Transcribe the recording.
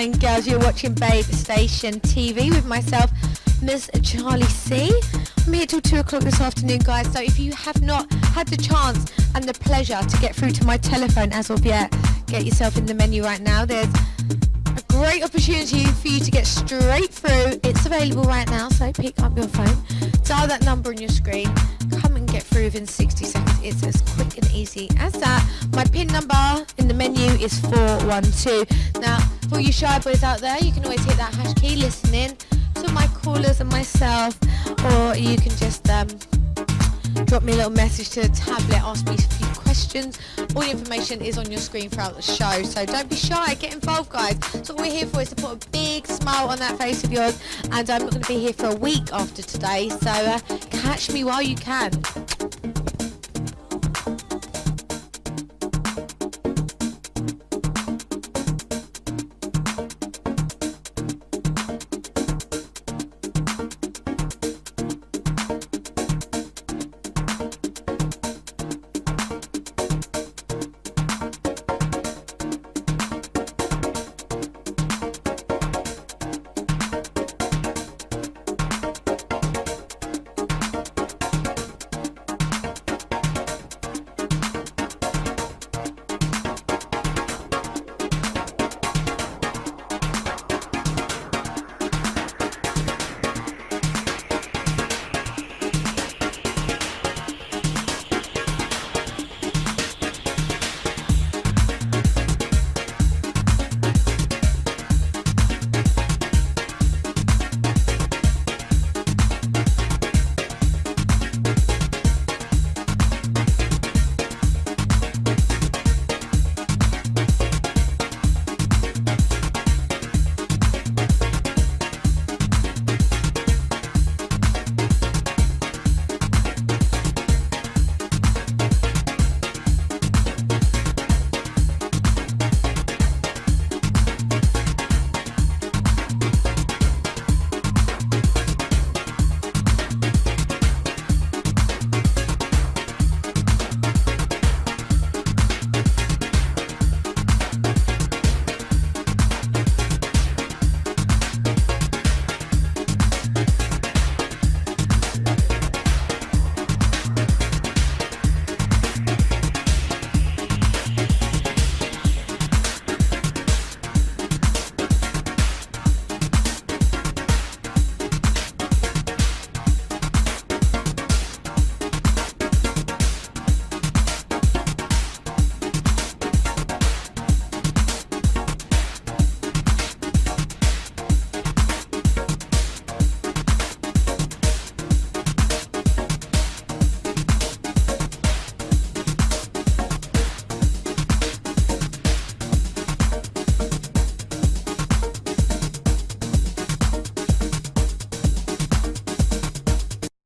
and girls, you're watching Babe Station TV with myself, Miss Charlie C. I'm here till 2 o'clock this afternoon, guys, so if you have not had the chance and the pleasure to get through to my telephone as of yet, get yourself in the menu right now. There's a great opportunity for you to get straight through. It's available right now, so pick up your phone, dial that number on your screen, come and get through within 60 seconds. It's as quick and easy as that. My PIN number in the menu is 412. Now, for you shy boys out there, you can always hit that hash key, listening to my callers and myself, or you can just um, drop me a little message to the tablet, ask me a few questions. All the information is on your screen throughout the show, so don't be shy, get involved guys. So what we're here for is to put a big smile on that face of yours, and I'm not going to be here for a week after today, so uh, catch me while you can.